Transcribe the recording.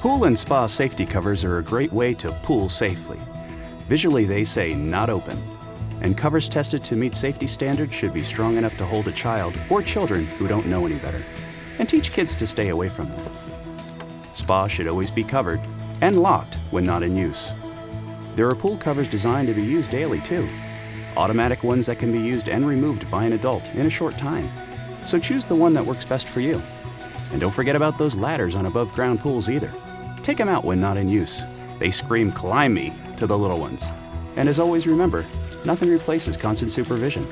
Pool and spa safety covers are a great way to pool safely. Visually, they say not open. And covers tested to meet safety standards should be strong enough to hold a child or children who don't know any better, and teach kids to stay away from them. Spa should always be covered and locked when not in use. There are pool covers designed to be used daily too. Automatic ones that can be used and removed by an adult in a short time. So choose the one that works best for you. And don't forget about those ladders on above ground pools either. Take them out when not in use. They scream climb me to the little ones. And as always remember, nothing replaces constant supervision.